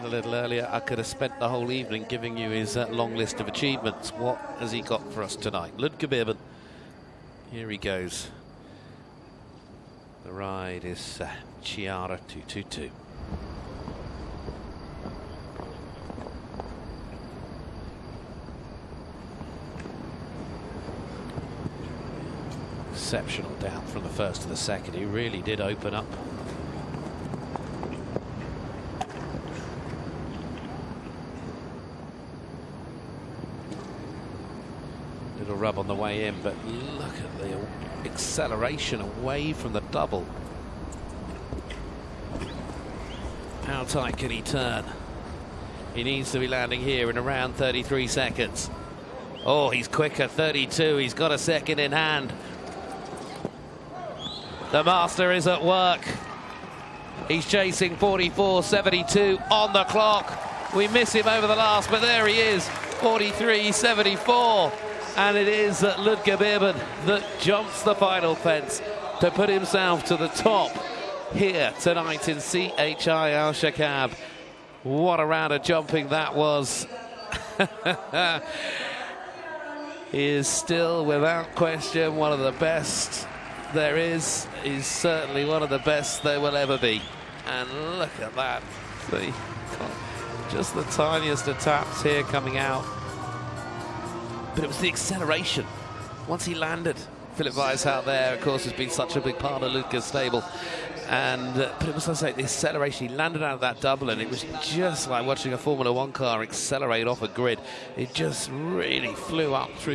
A little earlier, I could have spent the whole evening giving you his uh, long list of achievements. What has he got for us tonight? Ludger Beerbaum. Here he goes. The ride is uh, Chiara 222. Exceptional down from the first to the second. He really did open up. Little rub on the way in, but look at the acceleration away from the double. How tight can he turn? He needs to be landing here in around 33 seconds. Oh, he's quicker, 32. He's got a second in hand. The master is at work. He's chasing 44.72 on the clock. We miss him over the last, but there he is, 43.74. And it is Ludger Beerbaum that jumps the final fence to put himself to the top here tonight in CHI Al Shakab. What a round of jumping that was. he is still, without question, one of the best there is. He's certainly one of the best there will ever be. And look at that. See, just the tiniest of taps here coming out. But it was the acceleration. Once he landed, Philipp Weishaupt there, of course, has been such a big part of Lucas' stable. And uh, but it was, I say, the acceleration. He landed out of that double, and it was just like watching a Formula One car accelerate off a grid. It just really flew up through.